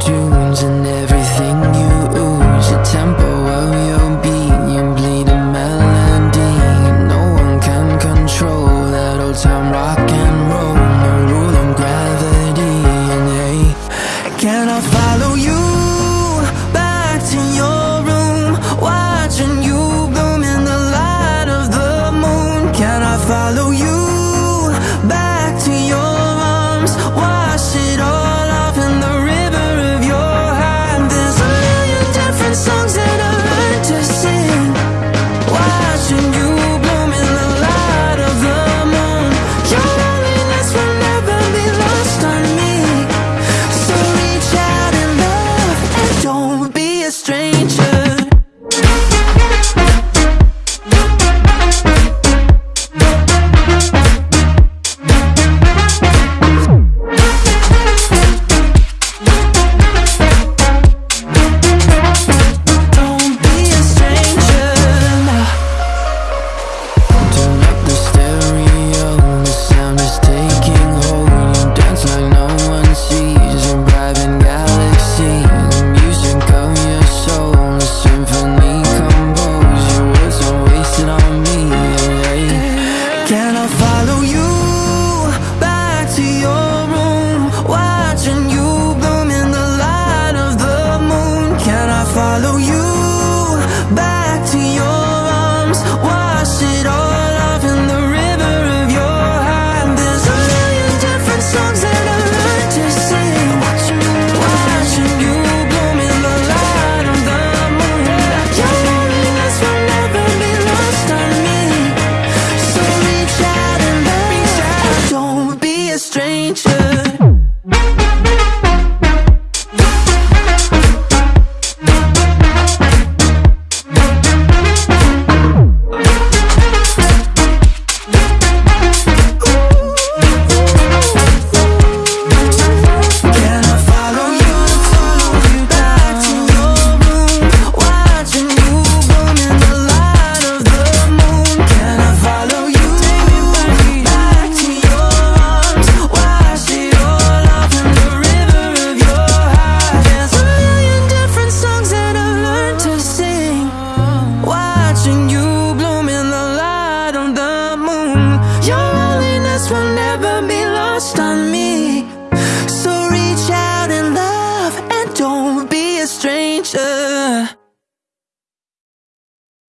tunes and everything you ooze. The tempo of your beat, you bleed a melody No one can control that old time rock and roll. No rule of gravity, and hey Can I follow you back to your room? Watching you bloom in the light of the moon. Can I follow you